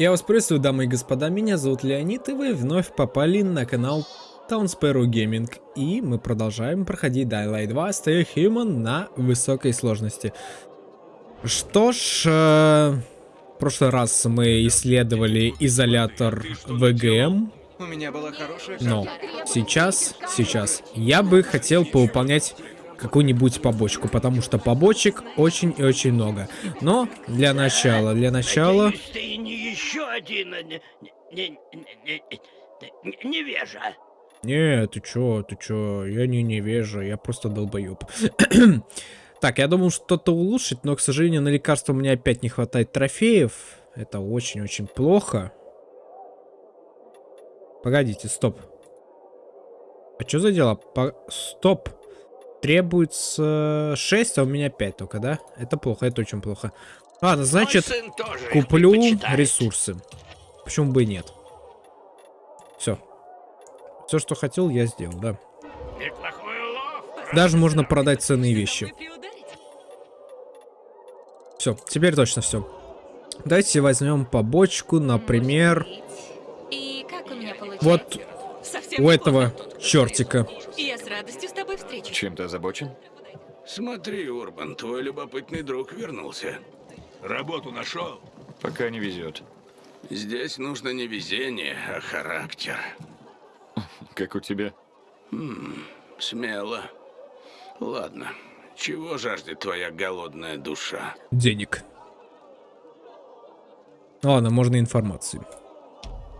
Я вас приветствую, дамы и господа, меня зовут Леонид, и вы вновь попали на канал Town Sparrow Gaming. И мы продолжаем проходить Dying Light 2 Stay Human на высокой сложности. Что ж, э, в прошлый раз мы исследовали изолятор ВГМ. У меня была хорошая Но сейчас, сейчас я бы хотел повыполнять какую-нибудь побочку, потому что побочек очень и очень много. Но для начала, для начала... Надеюсь, ты не еще один не, не, не, не- невежа. Не, ты чё, ты чё, я не невежа, я просто долбоёб. так, я думал что-то улучшить, но, к сожалению, на лекарство у меня опять не хватает трофеев. Это очень-очень плохо. Погодите, стоп. А что за дело? По- Стоп. Требуется 6, а у меня 5 только, да? Это плохо, это очень плохо. Ладно, значит, куплю ресурсы. Почему бы и нет? Все. Все, что хотел, я сделал, да. Даже можно продать ценные вещи. Все, теперь точно все. Давайте возьмем побочку, например, И как у меня получается? вот Совсем у этого чертика. Я с радостью с тобой встречусь. Чем ты озабочен? Смотри, Урбан, твой любопытный друг вернулся. Работу нашел? Пока не везет. Здесь нужно не везение, а характер. Как у тебя? Смело. Ладно, чего жаждет твоя голодная душа? Денег. Ладно, можно информации.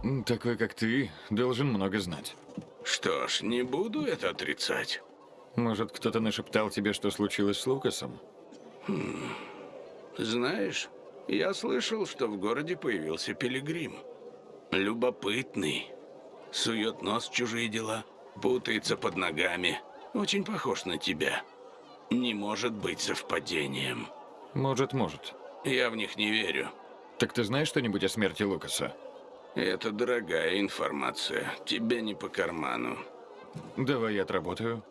М, Такой, как ты, должен много знать. Что ж, не буду это отрицать. Может, кто-то нашептал тебе, что случилось с Лукасом? Знаешь, я слышал, что в городе появился пилигрим. Любопытный. Сует нос в чужие дела, путается под ногами. Очень похож на тебя. Не может быть совпадением. Может, может. Я в них не верю. Так ты знаешь что-нибудь о смерти Лукаса? Это дорогая информация. Тебе не по карману. Давай я отработаю.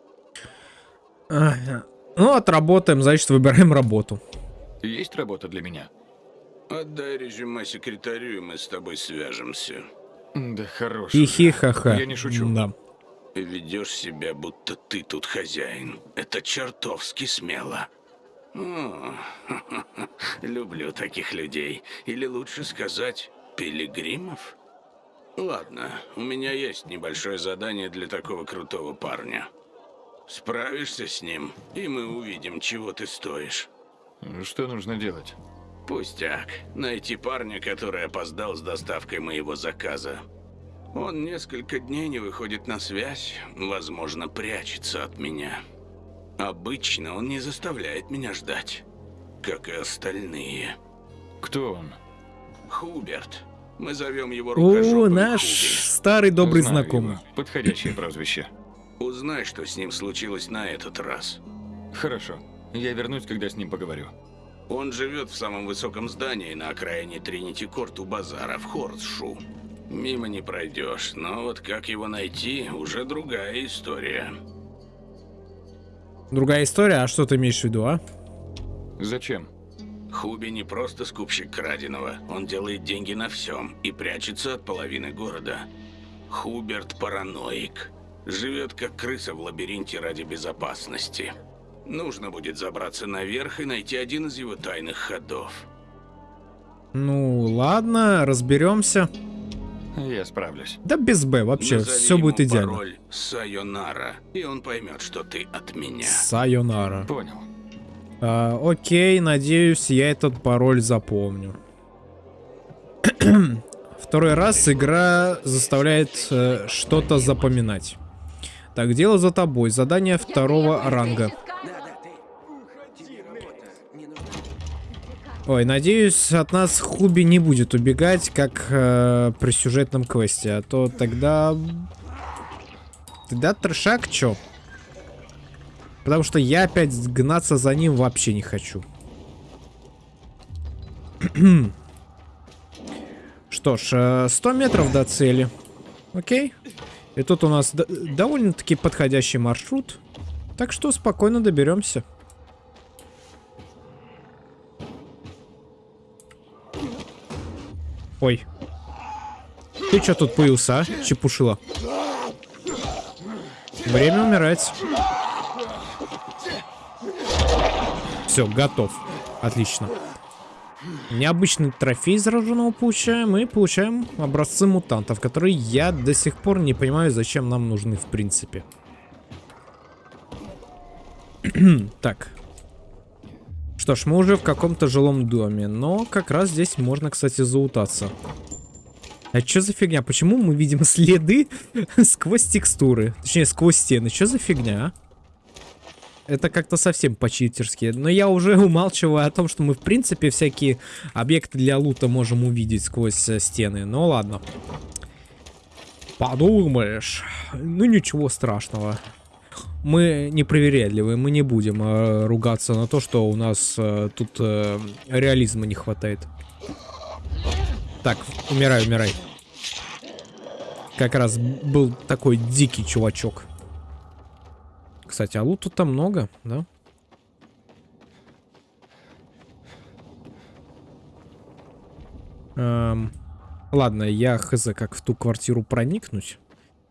Ага. Ну, отработаем, значит, выбираем работу. Есть работа для меня? Отдай резюме секретарю, и мы с тобой свяжемся. Да хорош. Хихи-ха-ха. Я не шучу. Да. Ведешь себя, будто ты тут хозяин. Это чертовски смело. О, люблю таких людей. Или лучше сказать, пилигримов? Ладно, у меня есть небольшое задание для такого крутого парня. Справишься с ним, и мы увидим, чего ты стоишь. Что нужно делать? Пустяк. Найти парня, который опоздал с доставкой моего заказа. Он несколько дней не выходит на связь, возможно, прячется от меня. Обычно он не заставляет меня ждать, как и остальные. Кто он? Хуберт. Мы зовем его рукожопым О, наш Хуби. старый добрый Знаю знакомый. его. Подходящее прозвище. Узнай, что с ним случилось на этот раз. Хорошо. Я вернусь, когда с ним поговорю. Он живет в самом высоком здании на окраине Тринити Корт у базара в Хорсшу. Мимо не пройдешь, но вот как его найти, уже другая история. Другая история, а что ты имеешь в виду, а? Зачем? Хуби не просто скупщик краденого, он делает деньги на всем и прячется от половины города. Хуберт параноик. Живет как крыса в лабиринте ради безопасности. Нужно будет забраться наверх и найти один из его тайных ходов. Ну, ладно, разберемся. Я справлюсь. Да без Б, вообще, Назови все будет идеально. пароль Сайонара, и он поймет, что ты от меня. Сайонара. Понял. А, окей, надеюсь, я этот пароль запомню. Второй раз игра заставляет э, что-то запоминать. Так, дело за тобой. Задание второго ранга. Ой, надеюсь, от нас Хуби не будет убегать, как э, при сюжетном квесте. А то тогда... Тогда трешак чё? Потому что я опять гнаться за ним вообще не хочу. Что ж, э, 100 метров до цели. Окей. И тут у нас довольно-таки подходящий маршрут. Так что спокойно доберемся. Ой. Ты что тут появился, а? Чепушила. Время умирать. Все, готов. Отлично. Необычный трофей зараженного получаем и получаем образцы мутантов, которые я до сих пор не понимаю, зачем нам нужны в принципе. так. Что ж, мы уже в каком-то жилом доме, но как раз здесь можно, кстати, заутаться. А что за фигня? Почему мы видим следы сквозь текстуры? Точнее, сквозь стены. Что за фигня, а? Это как-то совсем по-читерски. Но я уже умалчиваю о том, что мы, в принципе, всякие объекты для лута можем увидеть сквозь э, стены. Ну ладно. Подумаешь. Ну ничего страшного. Мы не проверядливые, мы не будем э, ругаться на то, что у нас э, тут э, реализма не хватает. Так, умирай, умирай. Как раз был такой дикий чувачок. Кстати, а лута там много, да? Эм, ладно, я хз, как в ту квартиру проникнуть.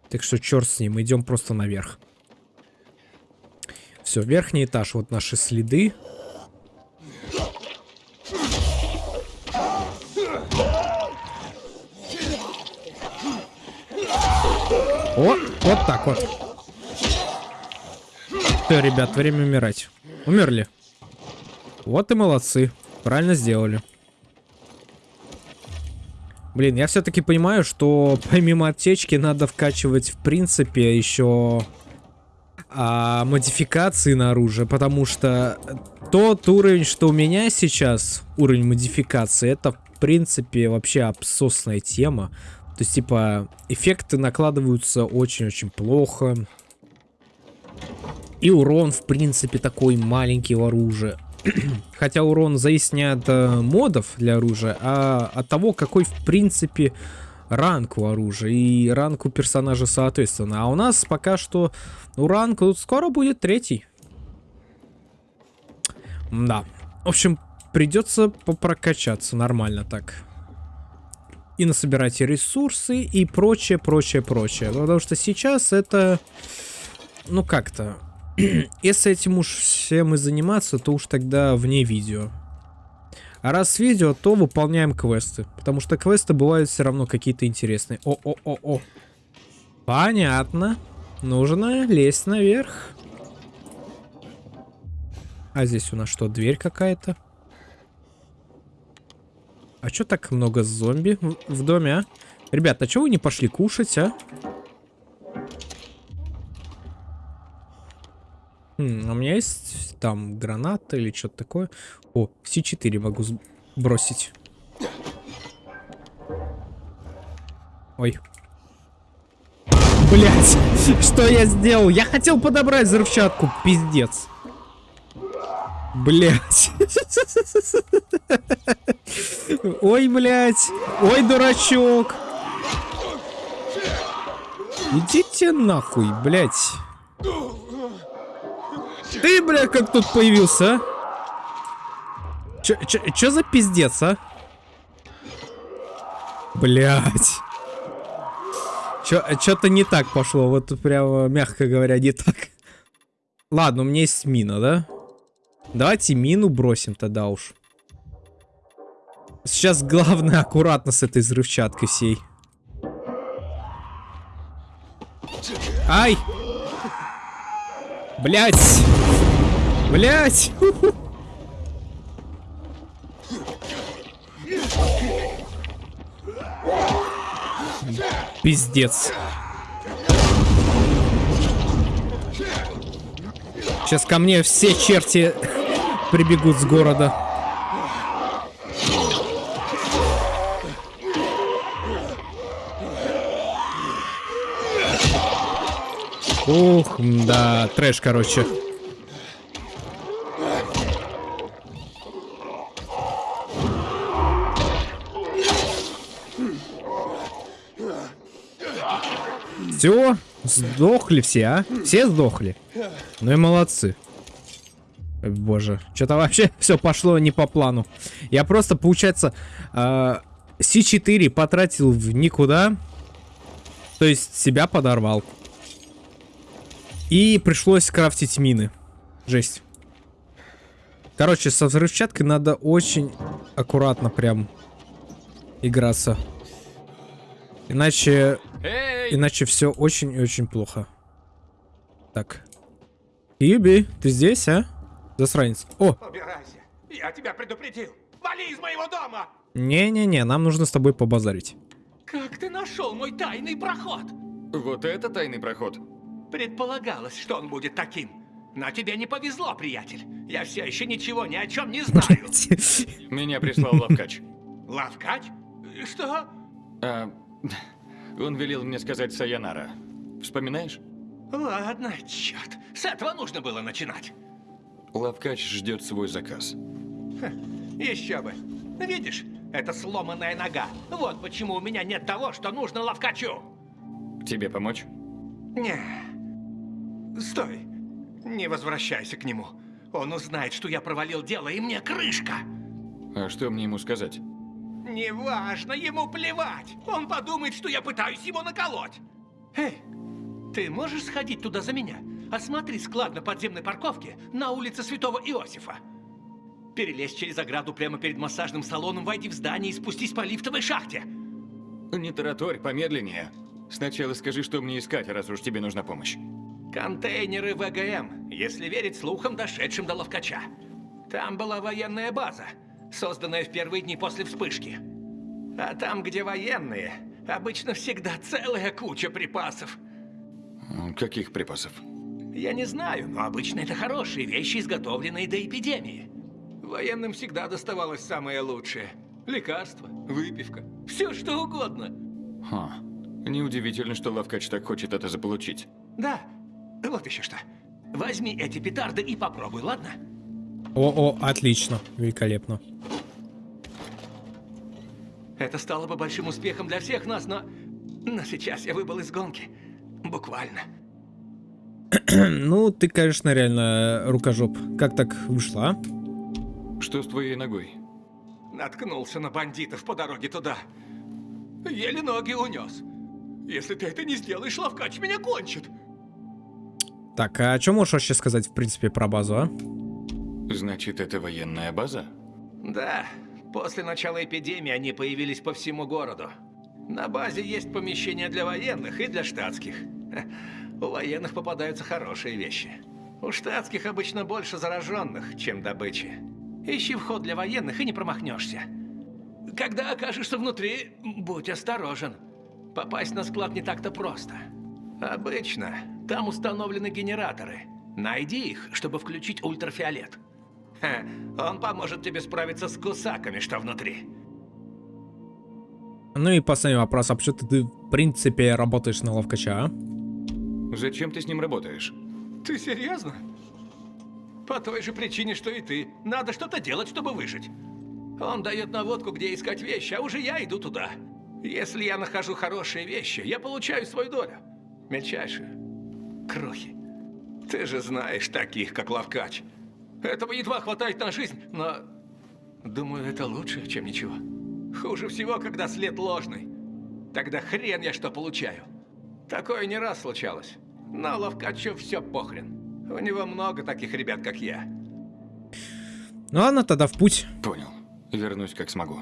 Так что черт с ним, идем просто наверх. Все, верхний этаж, вот наши следы. О, вот так вот. Все, ребят, время умирать. Умерли. Вот и молодцы. Правильно сделали. Блин, я все-таки понимаю, что помимо аптечки надо вкачивать, в принципе, еще а, модификации на оружие, потому что тот уровень, что у меня сейчас, уровень модификации, это, в принципе, вообще абсосная тема. То есть, типа, эффекты накладываются очень-очень плохо. И урон, в принципе, такой маленький у оружия. Хотя урон зависит не от э, модов для оружия, а от того, какой, в принципе, ранг у оружия. И ранг у персонажа соответственно. А у нас пока что у ранг тут скоро будет третий. Да. В общем, придется попрокачаться нормально так. И насобирать ресурсы и прочее, прочее, прочее. Потому что сейчас это... Ну как-то Если этим уж всем и заниматься, то уж тогда вне видео. А раз видео, то выполняем квесты. Потому что квесты бывают все равно какие-то интересные. О-о-о-о. Понятно. Нужно лезть наверх. А здесь у нас что, дверь какая-то? А что так много зомби в, в доме, а? Ребята, а что вы не пошли кушать, а? Хм, у меня есть там граната или что-то такое. О, С4 могу бросить. Ой. Блять, что я сделал? Я хотел подобрать взрывчатку, пиздец. Блять. Ой, блять. Ой, дурачок. Идите нахуй, блять. Ты, бля, как тут появился, а? Чё, чё, чё за пиздец, а? Блять. Чё-то не так пошло, вот прямо, мягко говоря, не так. Ладно, у меня есть мина, да? Давайте мину бросим тогда уж. Сейчас главное аккуратно с этой взрывчаткой всей. Ай! Блять! Блять! Пиздец. Сейчас ко мне все черти прибегут с города. Ух, да, трэш, короче. Все, сдохли все, а? Все сдохли. Ну и молодцы. Боже, что-то вообще все пошло не по плану. Я просто, получается, э, C4 потратил в никуда. То есть себя подорвал. И пришлось крафтить мины. Жесть. Короче, со взрывчаткой надо очень аккуратно прям играться. Иначе... Эй! Иначе все очень и очень плохо. Так. Юби, ты здесь, а? Засранец. О, Убирайся. Я тебя предупредил. Вали из моего дома! не-не-не, нам нужно с тобой побазарить. Как ты нашел мой тайный проход? Вот это тайный проход. Предполагалось, что он будет таким. Но тебе не повезло, приятель. Я все еще ничего ни о чем не знаю. Меня прислал Лавкач. Лавкач? Что? А, он велел мне сказать Саянара. Вспоминаешь? Ладно, черт. С этого нужно было начинать. Лавкач ждет свой заказ. Еще бы. Видишь, это сломанная нога. Вот почему у меня нет того, что нужно ловкачу. Тебе помочь? Не. Стой. Не возвращайся к нему. Он узнает, что я провалил дело, и мне крышка. А что мне ему сказать? Неважно, ему плевать. Он подумает, что я пытаюсь его наколоть. Эй, ты можешь сходить туда за меня? Осмотри склад на подземной парковке на улице Святого Иосифа. Перелезь через ограду прямо перед массажным салоном, войди в здание и спустись по лифтовой шахте. Не тараторь, помедленнее. Сначала скажи, что мне искать, раз уж тебе нужна помощь. Контейнеры ВГМ, если верить слухам, дошедшим до Ловкача. Там была военная база, созданная в первые дни после вспышки. А там, где военные, обычно всегда целая куча припасов. Каких припасов? Я не знаю, но обычно это хорошие вещи, изготовленные до эпидемии. Военным всегда доставалось самое лучшее. Лекарства, выпивка, все что угодно. Ха. Неудивительно, что Лавкач так хочет это заполучить. Да, вот еще что. Возьми эти петарды и попробуй, ладно? О-о, отлично, великолепно. Это стало бы большим успехом для всех нас, но... Но сейчас я выбыл из гонки. Буквально. Ну, ты, конечно, реально рукожоп. Как так вышло, а? Что с твоей ногой? Наткнулся на бандитов по дороге туда. Еле ноги унес. Если ты это не сделаешь, Лавкач меня кончит. Так, а что можешь вообще сказать, в принципе, про базу, а? Значит, это военная база? Да, после начала эпидемии они появились по всему городу. На базе есть помещения для военных и для штатских. У военных попадаются хорошие вещи. У штатских обычно больше зараженных, чем добычи. Ищи вход для военных и не промахнешься. Когда окажешься внутри, будь осторожен. Попасть на склад не так-то просто. Обычно там установлены генераторы. Найди их, чтобы включить ультрафиолет. Ха, он поможет тебе справиться с кусаками, что внутри. Ну и последний вопрос. А почему ты, в принципе, работаешь на ловкача, а? Зачем ты с ним работаешь? Ты серьезно? По той же причине, что и ты. Надо что-то делать, чтобы выжить. Он дает наводку, где искать вещи, а уже я иду туда. Если я нахожу хорошие вещи, я получаю свою долю. Мельчайшие. Крохи. Ты же знаешь таких, как Лавкач. Этого едва хватает на жизнь, но... Думаю, это лучше, чем ничего. Хуже всего, когда след ложный. Тогда хрен я что получаю. Такое не раз случалось. Но Лавкачу все похрен. У него много таких ребят, как я. Ну ладно, тогда в путь. Понял. Вернусь как смогу.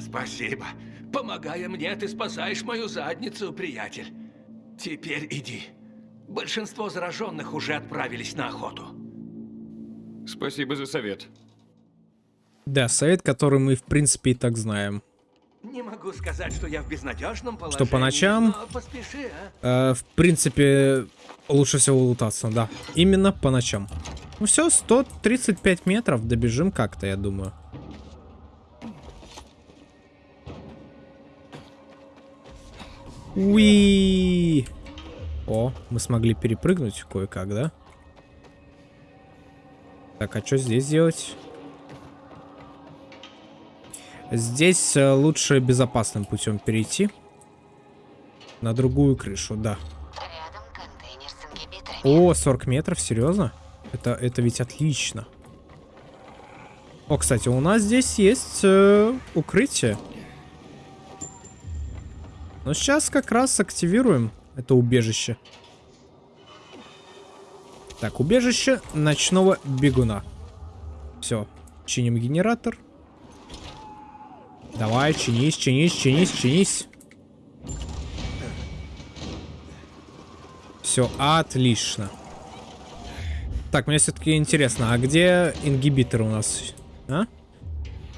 Спасибо. Помогая мне, ты спасаешь мою задницу, приятель. Теперь иди. Большинство зараженных уже отправились на охоту. Спасибо за совет. Да, совет, который мы, в принципе, и так знаем. Не могу сказать, что я в безнадежном положении. по ночам? но поспеши, а. Э, в принципе, лучше всего лутаться, да. Именно по ночам. Ну все, 135 метров, добежим как-то, я думаю. Уи! О, мы смогли перепрыгнуть кое-как, да? Так, а что здесь делать? Здесь э, лучше безопасным путем перейти. На другую крышу, да. О, 40 метров, серьезно? Это, это ведь отлично. О, кстати, у нас здесь есть э, укрытие. Но сейчас как раз активируем это убежище. Так, убежище ночного бегуна. Все, чиним генератор. Давай, чинись, чинись, чинись, чинись. Все, отлично. Так, мне все-таки интересно, а где ингибитор у нас? А?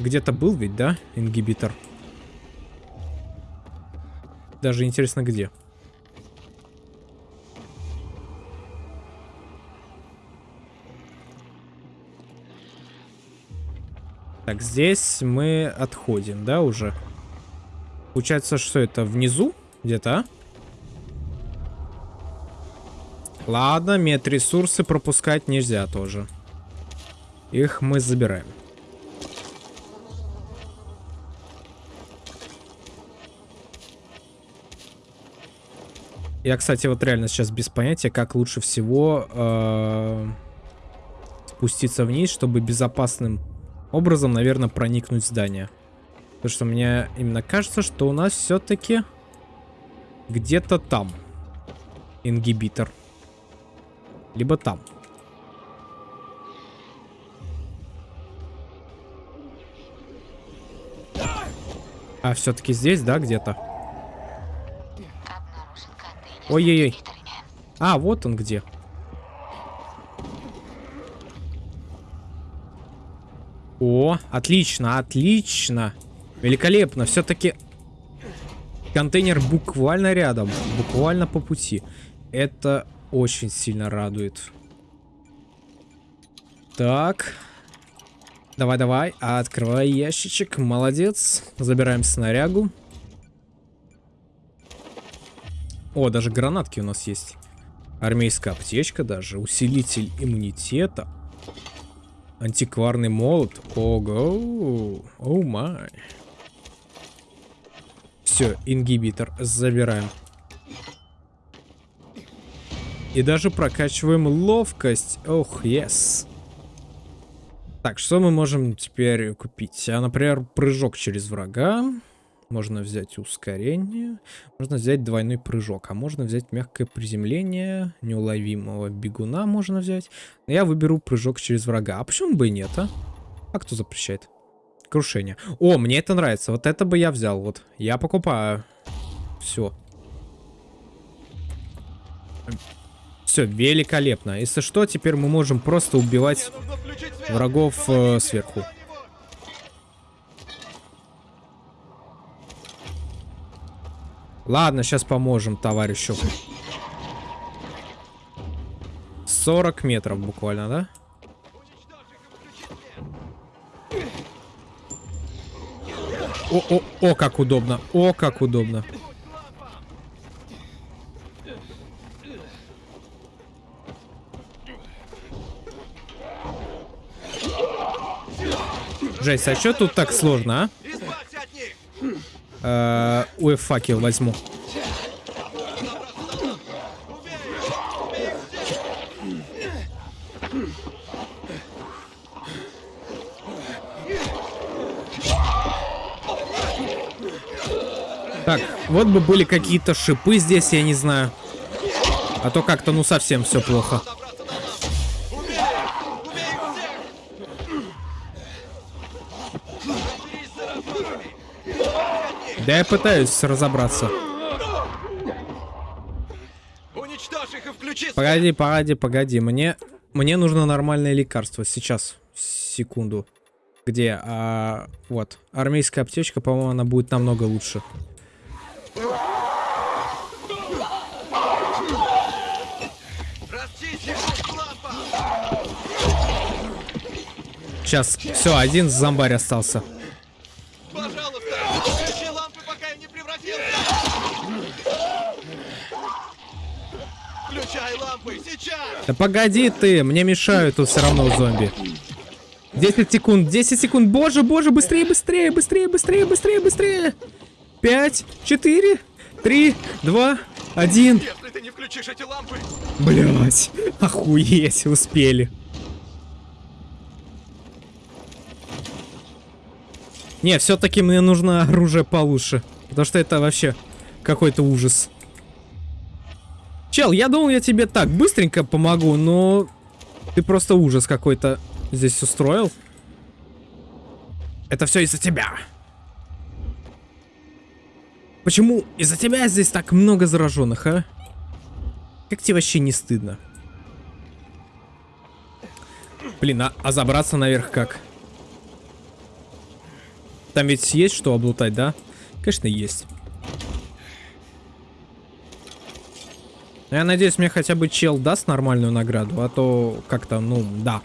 Где-то был ведь, да, ингибитор? Даже интересно, где. Так, здесь мы отходим, да, уже? Получается, что это внизу где-то, а? Ладно, медресурсы пропускать нельзя тоже. Их мы забираем. Я, кстати, вот реально сейчас без понятия, как лучше всего э, спуститься вниз, чтобы безопасным образом, наверное, проникнуть в здание. Потому что мне именно кажется, что у нас все-таки где-то там ингибитор. Либо там. А, все-таки здесь, да, где-то? Ой-ой-ой. А, вот он где. О, отлично, отлично. Великолепно. Все-таки контейнер буквально рядом. Буквально по пути. Это очень сильно радует. Так. Давай, давай. Открывай ящичек. Молодец. Забираем снарягу. О, даже гранатки у нас есть. Армейская аптечка даже. Усилитель иммунитета. Антикварный молот. Ого. О май. Все, ингибитор забираем. И даже прокачиваем ловкость. Ох, yes. Так, что мы можем теперь купить? А, например, прыжок через врага. Можно взять ускорение. Можно взять двойной прыжок. А можно взять мягкое приземление. Неуловимого бегуна можно взять. Но я выберу прыжок через врага. А почему бы и нет, а? А кто запрещает? Крушение. О, мне это нравится. Вот это бы я взял. Вот. Я покупаю. Все. Все, великолепно. Если что, теперь мы можем просто убивать врагов э, сверху. Ладно, сейчас поможем товарищу. 40 метров буквально, да? О, о, о, как удобно. О, как удобно. Жесть, а что тут так сложно, а? Э, возьму. Так, вот бы были какие-то шипы здесь, я не знаю. А то как-то ну совсем все плохо. Да я пытаюсь разобраться. Уничтожь их и включи Погоди, погоди, погоди. Мне, мне нужно нормальное лекарство. Сейчас. Секунду. Где? А, вот. Армейская аптечка, по-моему, она будет намного лучше. Сейчас. Все, один зомбарь остался. Да погоди ты, мне мешают тут все равно зомби. 10 секунд, 10 секунд. Боже, боже, быстрее, быстрее, быстрее, быстрее, быстрее, быстрее. 5, 4, 3, 2, 1. Если ты не включишь эти лампы, Блять, охуеть, успели. Не, все-таки мне нужно оружие получше. Потому что это вообще какой-то ужас. Чел, я думал, я тебе так быстренько помогу, но ты просто ужас какой-то здесь устроил. Это все из-за тебя. Почему из-за тебя здесь так много зараженных, а? Как тебе вообще не стыдно? Блин, а, а забраться наверх как? Там ведь есть что облутать, да? Конечно, есть. Я надеюсь, мне хотя бы чел даст нормальную награду, а то как-то, ну, да.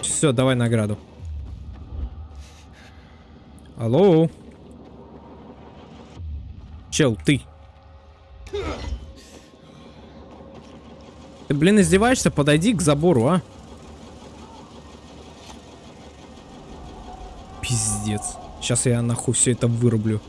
Все, давай награду. Алло. Чел, ты. Ты, блин, издеваешься? Подойди к забору, а. Пиздец. Сейчас я нахуй все это вырублю.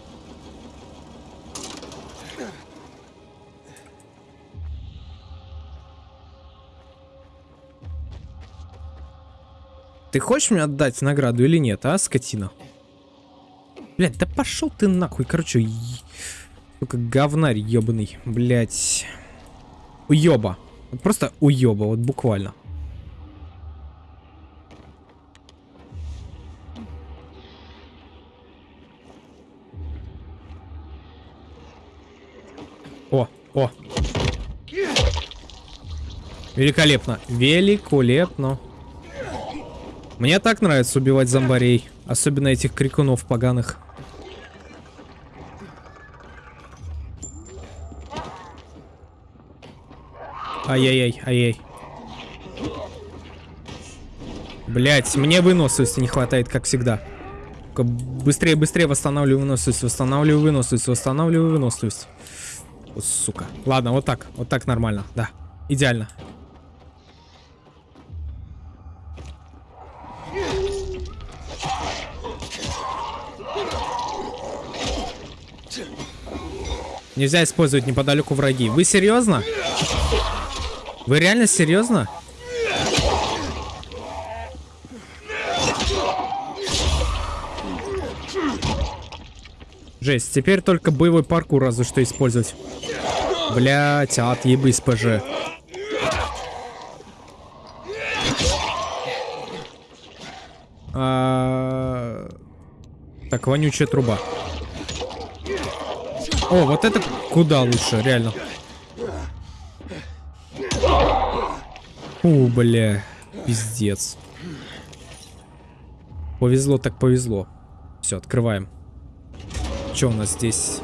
Ты хочешь мне отдать награду или нет, а, скотина? Блядь, да пошел ты нахуй, короче, только говнарь ебаный, блядь. Уеба. Просто уеба, вот буквально. О, о. Великолепно. Великолепно. Мне так нравится убивать зомбарей. Особенно этих крикунов поганых. Ай-яй-яй, ай-яй. Блять, мне выносливости не хватает, как всегда. Быстрее, быстрее восстанавливаю выносливость, восстанавливаю выносливость, восстанавливаю выносливость. Сука. Ладно, вот так, вот так нормально, да. Идеально. Нельзя использовать неподалеку враги. Вы серьезно? Вы реально серьезно? Жесть, теперь только боевой паркур разве что использовать. Блять, отъебись, ПЖ. А... Так, вонючая труба. О, вот это куда лучше, реально. У, бля, пиздец. Повезло так повезло. Все, открываем. Что у нас здесь?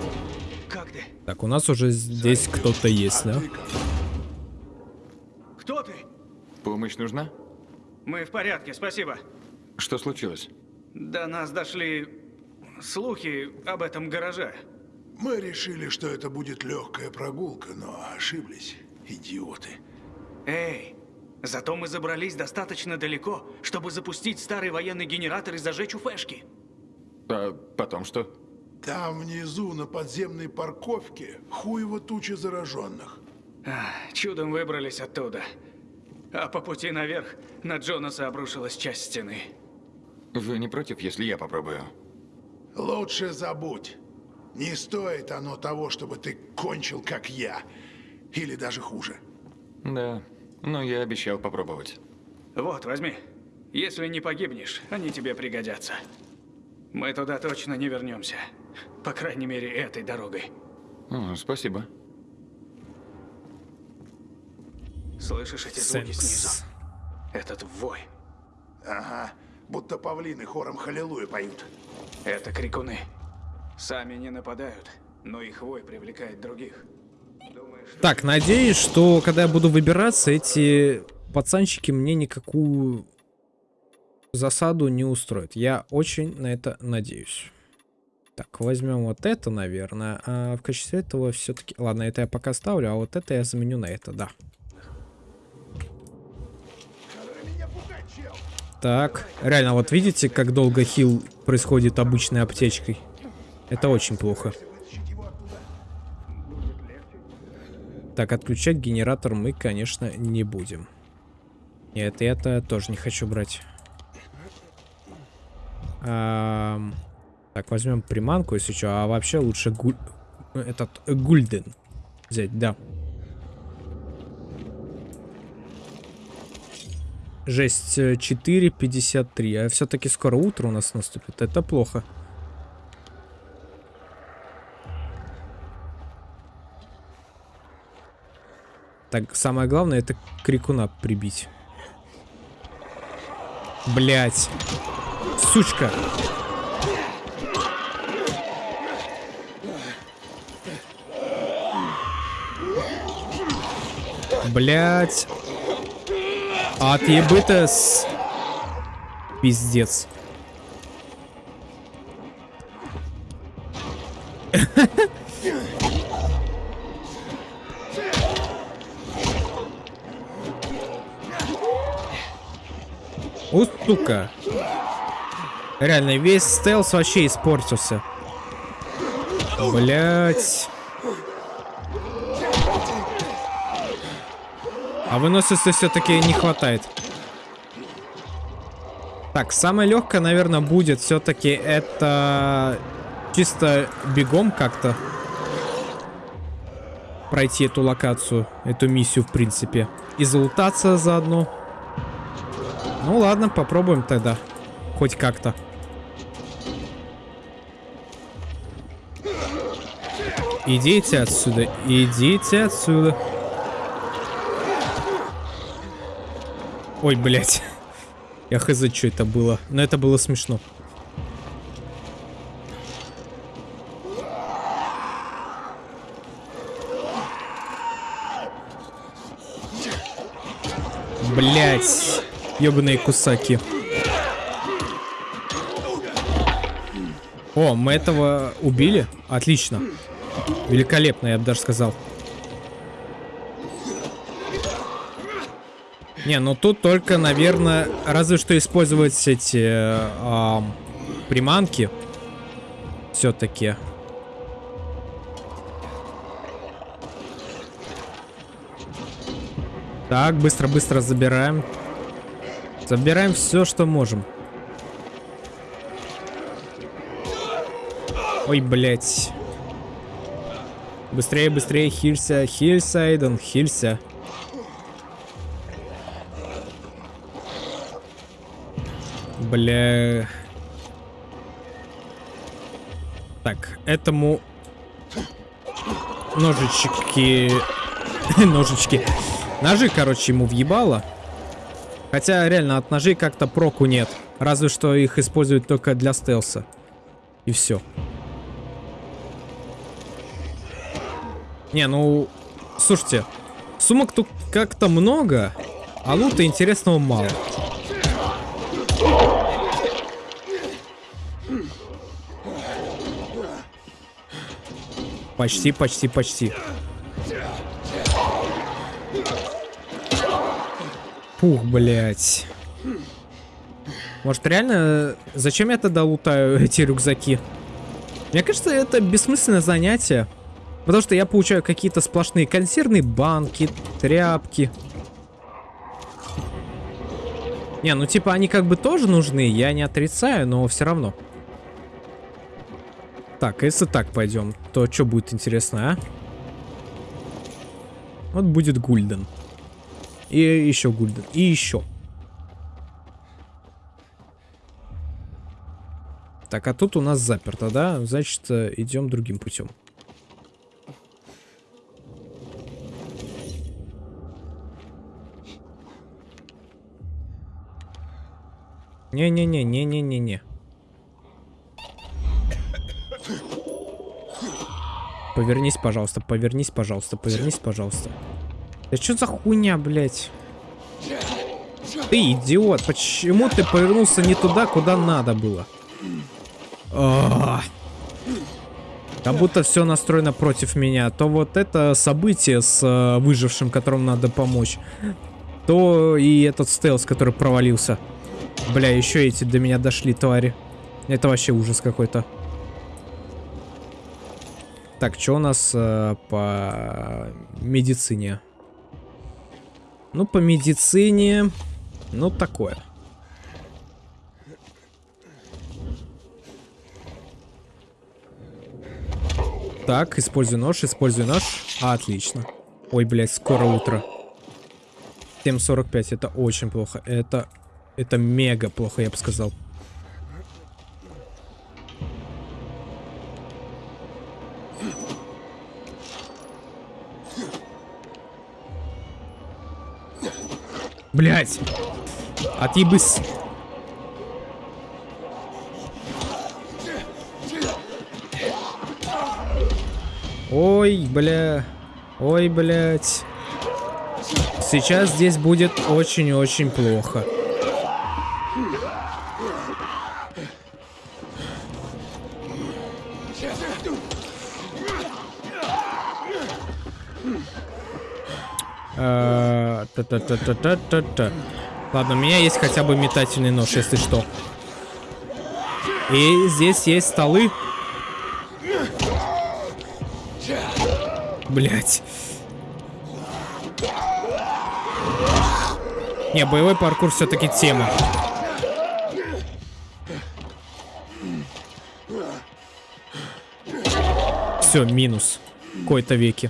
Так, у нас уже здесь кто-то есть, да? Кто ты? Помощь нужна? Мы в порядке, спасибо. Что случилось? До нас дошли слухи об этом гараже. Мы решили, что это будет легкая прогулка, но ошиблись. Идиоты. Эй, зато мы забрались достаточно далеко, чтобы запустить старый военный генератор и зажечь у фэшки. А потом что? Там внизу, на подземной парковке, хуево туча зараженных. Ах, чудом выбрались оттуда. А по пути наверх на Джонаса обрушилась часть стены. Вы не против, если я попробую? Лучше забудь. Не стоит оно того, чтобы ты кончил, как я. Или даже хуже. Да, но я обещал попробовать. Вот, возьми. Если не погибнешь, они тебе пригодятся. Мы туда точно не вернемся. По крайней мере, этой дорогой. О, спасибо. Слышишь эти звуки Сенс. снизу? Этот вой. Ага, будто павлины хором халилуя поют. Это крикуны. Сами не нападают, но их вой привлекает других. Думаешь, что Так, надеюсь, что когда я буду выбираться, эти пацанчики мне никакую засаду не устроят. Я очень на это надеюсь. Так, возьмем вот это, наверное. А в качестве этого все-таки... Ладно, это я пока ставлю, а вот это я заменю на это, да. Так, реально, вот видите, как долго хил происходит обычной аптечкой? Это очень плохо. Так, отключать генератор мы, конечно, не будем. Нет, это тоже не хочу брать. Ам, так, возьмем приманку, если что. А вообще лучше гуль... этот э, гульден взять, да. Жесть, э, 4.53. А все-таки скоро утро у нас наступит. Это плохо. Так, самое главное это крикуна прибить. Блять. Сучка. Блять. Отъебыто с... Пиздец. У, сука. Реально, весь стелс вообще испортился. Блять. А выносливости все-таки не хватает. Так, самое легкое, наверное, будет все-таки это чисто бегом как-то пройти эту локацию, эту миссию, в принципе. И залутаться заодно. Ну ладно, попробуем тогда. Хоть как-то. Идите отсюда, идите отсюда. Ой, блядь. Я хз, что это было. Но это было смешно. Блять. Ёбаные кусаки. О, мы этого убили? Отлично. Великолепно, я бы даже сказал. Не, ну тут только, наверное, разве что использовать эти э, э, приманки. Все-таки. Так, быстро-быстро забираем. Забираем все, что можем. Ой, блядь. Быстрее, быстрее, хилься, хилься, Эйден, хилься. Бля. Так, этому ножички... Ножички. Ножи, короче, ему въебало. Хотя, реально, от ножей как-то проку нет. Разве что их используют только для стелса. И все. Не, ну... Слушайте, сумок тут как-то много, а лута интересного мало. Почти, почти, почти. Пух, блядь. Может, реально... Зачем я тогда лутаю эти рюкзаки? Мне кажется, это бессмысленное занятие. Потому что я получаю какие-то сплошные консервные банки, тряпки. Не, ну типа они как бы тоже нужны, я не отрицаю, но все равно. Так, если так пойдем, то что будет интересно, а? Вот будет Гульден. И еще Гульден. И еще. Так, а тут у нас заперто, да? Значит, э, идем другим путем. Не-не-не-не-не-не-не. Повернись, пожалуйста, повернись, пожалуйста, повернись, пожалуйста. Да что за хуйня, блядь? Ты идиот, почему ты повернулся не туда, куда надо было? А -а -а. Как будто все настроено против меня. То вот это событие с э, выжившим, которому надо помочь. То и этот стелс, который провалился. Бля, еще эти до меня дошли, твари. Это вообще ужас какой-то. Так, что у нас э, по медицине? Ну, по медицине... Ну, такое. Так, использую нож, использую нож. А, отлично. Ой, блядь, скоро утро. 7.45, это очень плохо. Это... Это мега плохо, я бы сказал. Блять! Отъебись! Ой, бля. Ой, блядь. Сейчас здесь будет очень-очень плохо. Та-та-та-та-та-та. Ладно, у меня есть хотя бы метательный нож, если что. И здесь есть столы. Блять. Не, боевой паркур все-таки тема. Все, минус. Кой-то веки.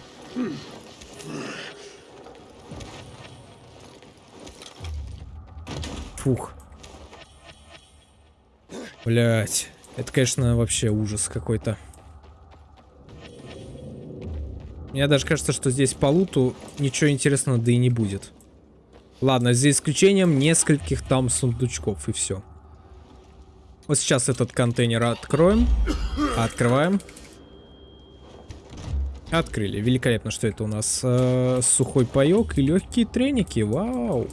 Блять. Это, конечно, вообще ужас какой-то. Мне даже кажется, что здесь по луту ничего интересного да и не будет. Ладно, за исключением нескольких там сундучков и все. Вот сейчас этот контейнер откроем. Открываем. Открыли. Великолепно, что это у нас э, сухой паек и легкие треники. Вау.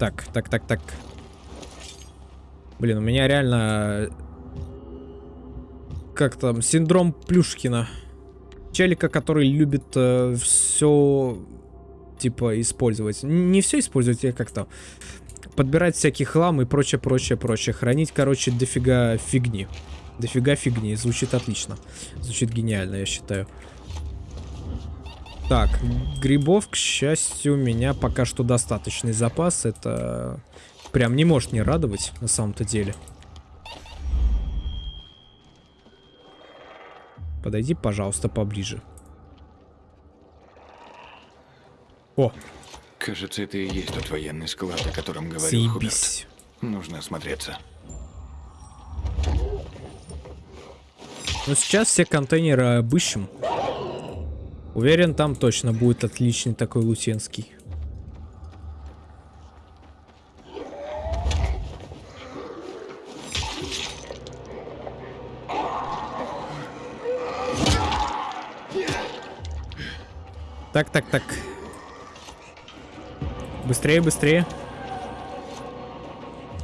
Так, так, так, так. Блин, у меня реально... Как там? Синдром Плюшкина. Челика, который любит э, все типа использовать. Не все использовать, а как-то подбирать всякий хлам и прочее, прочее, прочее. Хранить, короче, дофига фигни. Дофига фигни. Звучит отлично. Звучит гениально, я считаю. Так, грибов, к счастью, у меня пока что достаточный запас. Это прям не может не радовать на самом-то деле. Подойди, пожалуйста, поближе. О, Кажется, это и есть тот военный склад, о котором говорил Хуберт. заебись. Нужно осмотреться. Ну, сейчас все контейнеры обыщем. Уверен, там точно будет отличный такой лутенский. Так, так, так. Быстрее, быстрее.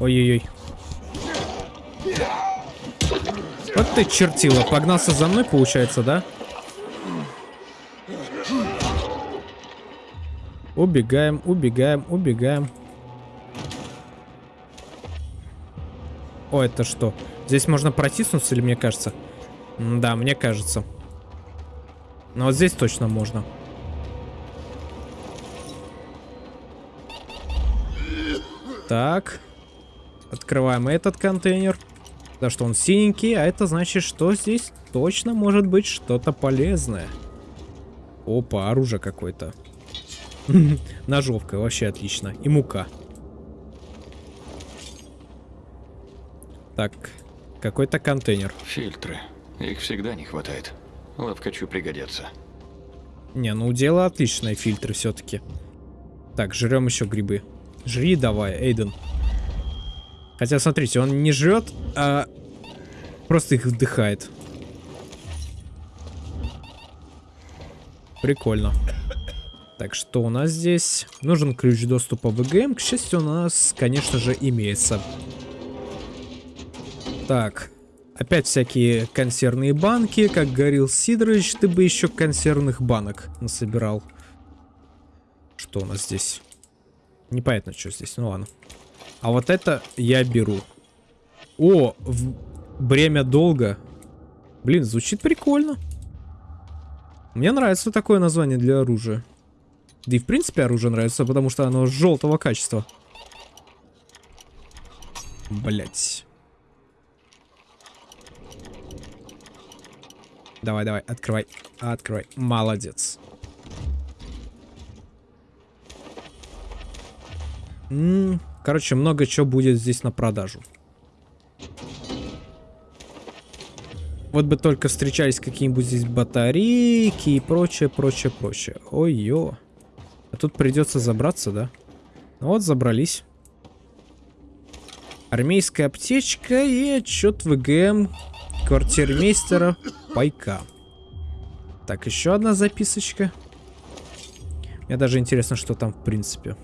Ой-ой-ой. Вот ты чертила. Погнался за мной, получается, да? Убегаем, убегаем, убегаем. О, это что? Здесь можно протиснуться или мне кажется? Да, мне кажется. Но вот здесь точно можно. Так. Открываем этот контейнер. Да что он синенький, а это значит, что здесь точно может быть что-то полезное. Опа, оружие какое-то. Ножовка, вообще отлично. И мука. Так, какой-то контейнер. Фильтры. Их всегда не хватает. Ловкачу пригодятся. Не, ну дело отличное, фильтры все-таки. Так, жрем еще грибы. Жри давай, Эйден. Хотя, смотрите, он не жрет, а просто их вдыхает. Прикольно. Так, что у нас здесь? Нужен ключ доступа в ЭГМ. К счастью, у нас, конечно же, имеется. Так. Опять всякие консервные банки. Как говорил Сидорович, ты бы еще консервных банок насобирал. Что у нас здесь? Непонятно, что здесь. Ну ладно. А вот это я беру. О, в... бремя долга. Блин, звучит прикольно. Мне нравится такое название для оружия. Да и в принципе оружие нравится, потому что оно желтого качества. Блять. Давай, давай, открывай. Открывай. Молодец. М, Короче, много чего будет здесь на продажу. Вот бы только встречались какие-нибудь здесь батарейки и прочее, прочее, прочее. Ой-ё. А тут придется забраться, да? Ну вот, забрались. Армейская аптечка и отчет ВГМ квартирмейстера Пайка. Так, еще одна записочка. Мне даже интересно, что там в принципе.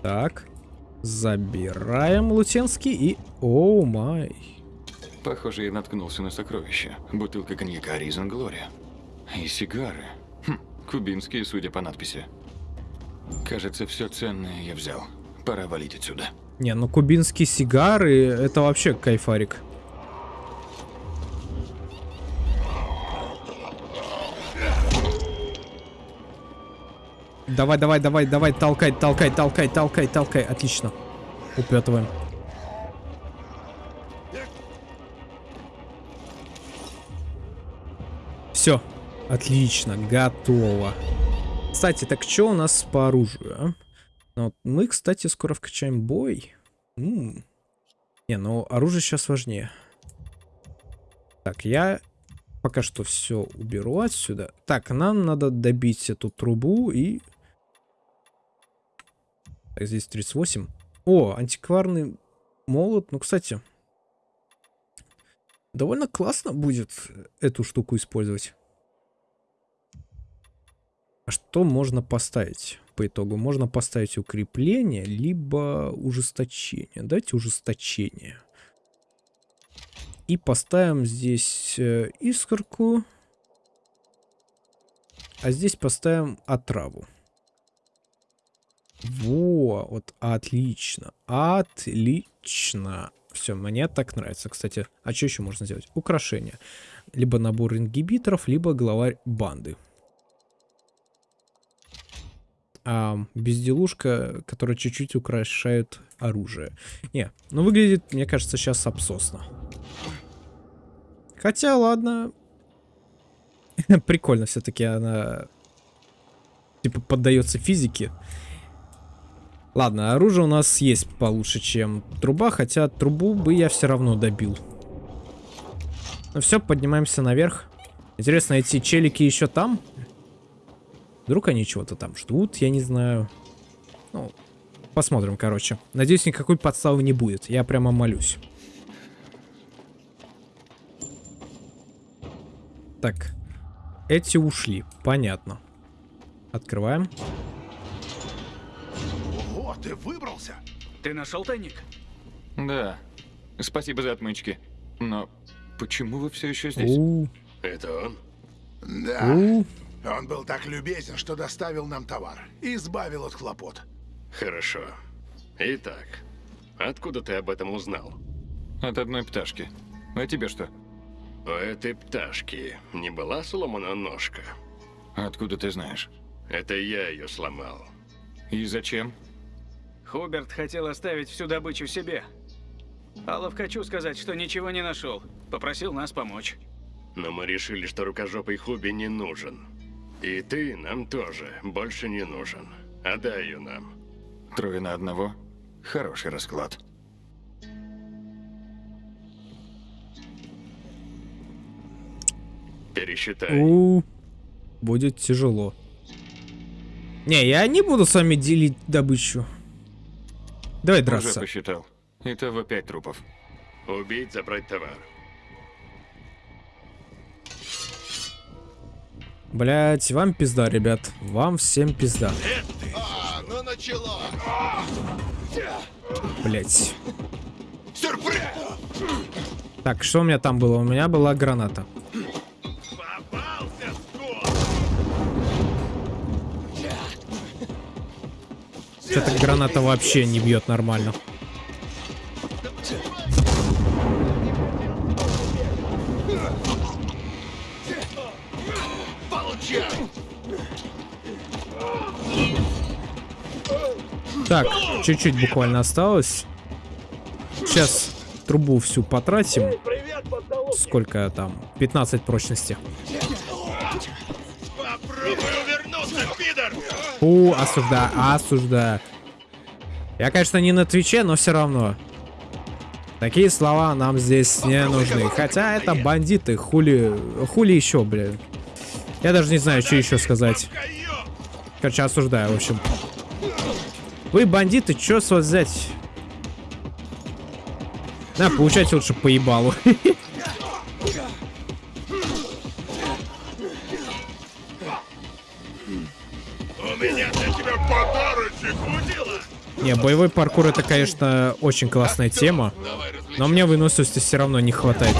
Так. Забираем Лутенский и... О май. Похоже, я наткнулся на сокровище. Бутылка коньяка Ризен Глория. И сигары. Хм, кубинские, судя по надписи. Кажется, все ценное я взял. Пора валить отсюда. Не, ну кубинские сигары, это вообще кайфарик. Давай, давай, давай, давай, толкай, толкай, толкай, толкай, толкай. Отлично. Упетываем. Все. Отлично, готово. Кстати, так что у нас по оружию, а? Ну, мы, кстати, скоро вкачаем бой. М. Не, ну оружие сейчас важнее. Так, я пока что все уберу отсюда. Так, нам надо добить эту трубу и... Так, здесь 38. О, антикварный молот. Ну, кстати, довольно классно будет эту штуку использовать. Что можно поставить по итогу? Можно поставить укрепление, либо ужесточение. Давайте ужесточение. И поставим здесь э, искорку. А здесь поставим отраву. Во, вот отлично. Отлично. Все, мне так нравится. Кстати, а что еще можно сделать? Украшение. Либо набор ингибиторов, либо главарь банды. А, безделушка, которая чуть-чуть украшает оружие. Не, ну выглядит, мне кажется, сейчас обсосно. Хотя, ладно. Прикольно все-таки она типа поддается физике. Ладно, оружие у нас есть получше, чем труба, хотя трубу бы я все равно добил. Ну все, поднимаемся наверх. Интересно, эти челики еще там? Вдруг они чего-то там ждут, я не знаю. Ну, посмотрим, короче. Надеюсь, никакой подставы не будет. Я прямо молюсь. Так. Эти ушли. Понятно. Открываем. Ого, ты выбрался? Ты нашел тайник? Да. Спасибо за отмычки. Но почему вы все еще здесь? У, Это он? Да. у. Он был так любезен, что доставил нам товар. И избавил от хлопот. Хорошо. Итак, откуда ты об этом узнал? От одной пташки. А тебе что? У этой пташки не была сломана ножка. Откуда ты знаешь? Это я ее сломал. И зачем? Хуберт хотел оставить всю добычу себе. А ловкачу сказать, что ничего не нашел. Попросил нас помочь. Но мы решили, что рукожопый Хуби не нужен. И ты нам тоже больше не нужен. Отдай ее нам. Трое на одного? Хороший расклад. Пересчитай. У, будет тяжело. Не, я не буду с вами делить добычу. Давай Уже драться. посчитал. Итого пять трупов. Убить, забрать товар. Блять, вам пизда, ребят. Вам всем пизда. ну начало. Блять. Сюрприз! Так, что у меня там было? У меня была граната. Что-то граната вообще не бьет нормально. Так, чуть-чуть буквально осталось. Сейчас трубу всю потратим. Сколько там? 15 прочности. Фу, осуждаю, осуждаю. Я, конечно, не на Твиче, но все равно. Такие слова нам здесь не нужны. Хотя это бандиты, хули... Хули еще, блин. Я даже не знаю, что еще сказать. Короче, осуждаю, в общем. Вы бандиты, что с вас взять? На, получайте лучше поебалу. У меня для тебя подарочек, мудила! Не, боевой паркур это, конечно, очень классная тема. Но мне выносливости все равно не хватает.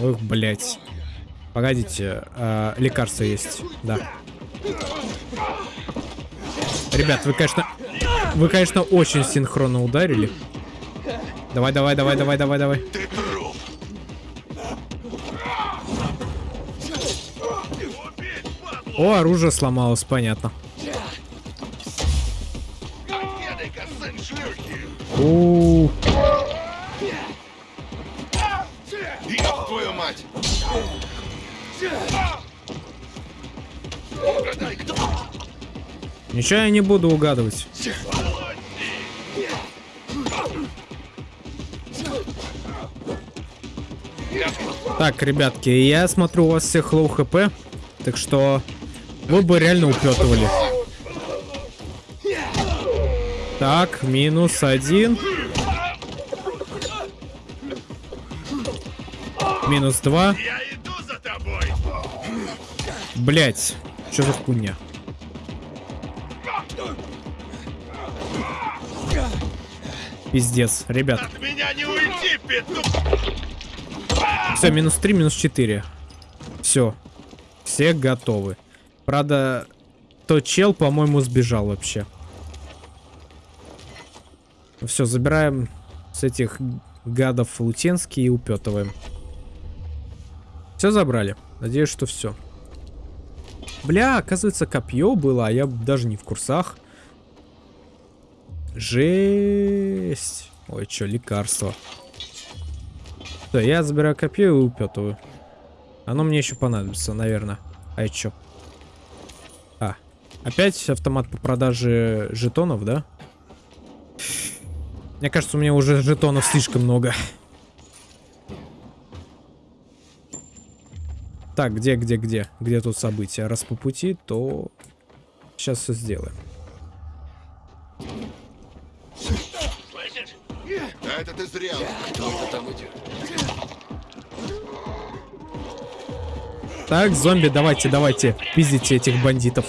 Ох, блять. Погодите, а, лекарство есть, да. Ребят, вы, конечно, вы, конечно, очень синхронно ударили. Давай, давай, давай, давай, давай, давай. О, оружие сломалось, понятно. У, Ёб Ничего я не буду угадывать. Так, ребятки, я смотрю, у вас всех low хп, так что вы бы реально уёбывали. Так, минус один. Минус два. Блять, что за хуйня? Пиздец, ребят. От меня не уйти, петух! Все, минус 3, минус 4. Все. Все готовы. Правда, тот чел, по-моему, сбежал вообще. Все, забираем с этих гадов Лутенский и упетываем. Все забрали. Надеюсь, что все. Бля, оказывается, копье было, а я даже не в курсах. Жесть. Ой, что, лекарство. Все, я забираю копье и упетываю. Оно мне еще понадобится, наверное. А это что? А, опять автомат по продаже жетонов, да? Мне кажется, у меня уже жетонов слишком много. Так, где, где, где? Где тут события? Раз по пути, то сейчас все сделаем. А это ты зря. Так, зомби, давайте, давайте, пиздите этих бандитов.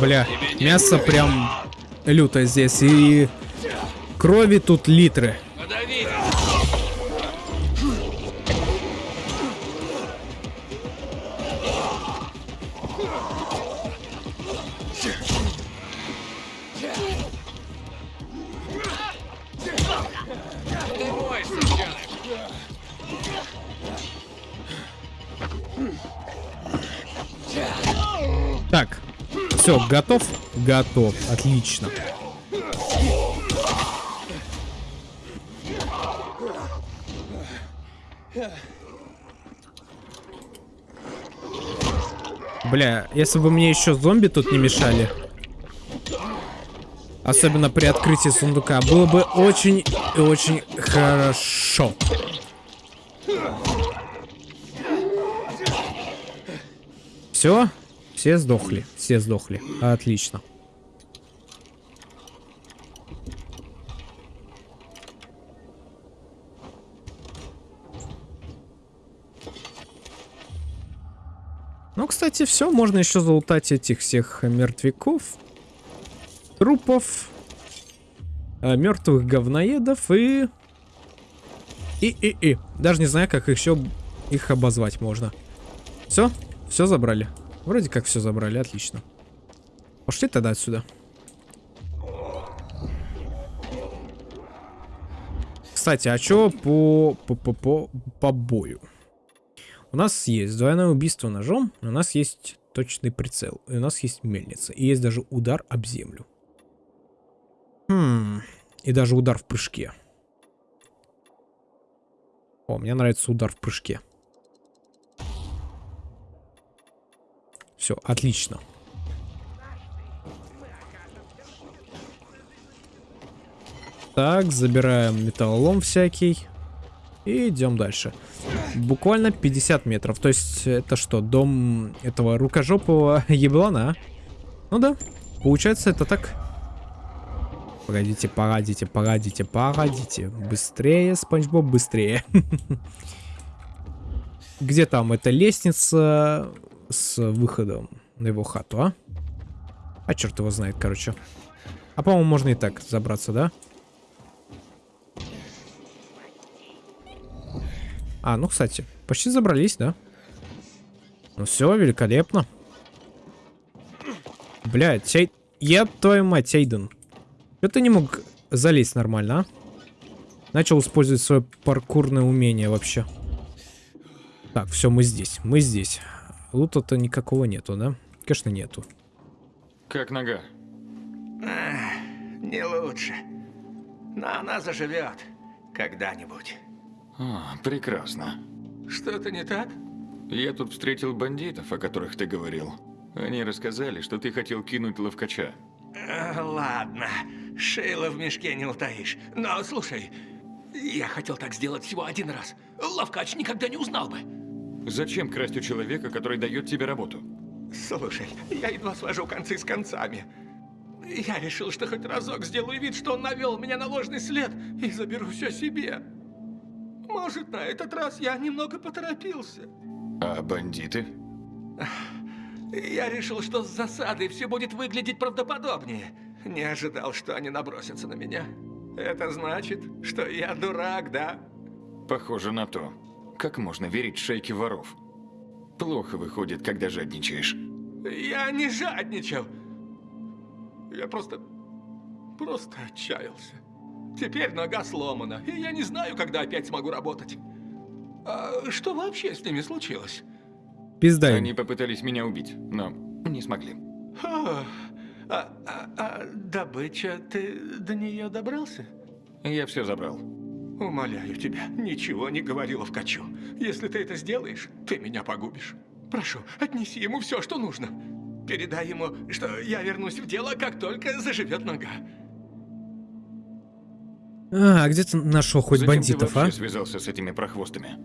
Бля, мясо прям лютое здесь. И крови тут литры. Готов? Готов, отлично. Бля, если бы мне еще зомби тут не мешали. Особенно при открытии сундука. Было бы очень и очень хорошо. Все? Все сдохли. Все сдохли. Отлично. Ну, кстати, все. Можно еще залутать этих всех мертвяков, трупов, э, мертвых говноедов и... И, и, и. Даже не знаю, как еще их обозвать можно. Все? Все забрали? Вроде как все забрали, отлично. Пошли тогда отсюда. Кстати, а чё по, по, по, по, по бою? У нас есть двойное убийство ножом, у нас есть точный прицел, и у нас есть мельница, и есть даже удар об землю. Хм, и даже удар в прыжке. О, мне нравится удар в прыжке. Все, отлично. Так, забираем металлолом всякий. И идем дальше. Буквально 50 метров. То есть, это что, дом этого рукожопого еблана? Ну да, получается это так. Погодите, погодите, погодите, погодите. Быстрее, Спанч Боб, быстрее. Где там эта лестница с выходом на его хату, а? А черт его знает, короче. А по-моему, можно и так забраться, да? А, ну, кстати, почти забрались, да? Ну все, великолепно. Блядь, Тей... Я твою мать, Эйден. Что ты не мог залезть нормально, а? Начал использовать свое паркурное умение вообще. Так, все, мы здесь, мы здесь. Лута-то никакого нету, да? Конечно, нету. Как нога? Не лучше. Но она заживет когда-нибудь. А, прекрасно. Что-то не так? Я тут встретил бандитов, о которых ты говорил. Они рассказали, что ты хотел кинуть ловкача. Э, Ладно, шейло в мешке не утаишь. Но слушай, я хотел так сделать всего один раз. Ловкач никогда не узнал бы. Зачем красть у человека, который дает тебе работу? Слушай, я едва свожу концы с концами. Я решил, что хоть разок сделаю вид, что он навел меня на ложный след и заберу все себе. Может, на этот раз я немного поторопился. А бандиты? Я решил, что с засадой все будет выглядеть правдоподобнее. Не ожидал, что они набросятся на меня. Это значит, что я дурак, да? Похоже на то. Как можно верить шейке воров? Плохо выходит, когда жадничаешь. Я не жадничал. Я просто... просто отчаялся. Теперь нога сломана, и я не знаю, когда опять смогу работать. А что вообще с ними случилось? Пизда. Они попытались меня убить, но не смогли. А, а, а- а добыча, ты до нее добрался? Я все забрал. Умоляю тебя, ничего не говори ловкачу. Если ты это сделаешь, ты меня погубишь. Прошу, отнеси ему все, что нужно. Передай ему, что я вернусь в дело, как только заживет нога. А, а где ты нашел хоть Зачем бандитов, ты а? связался с этими прохвостами?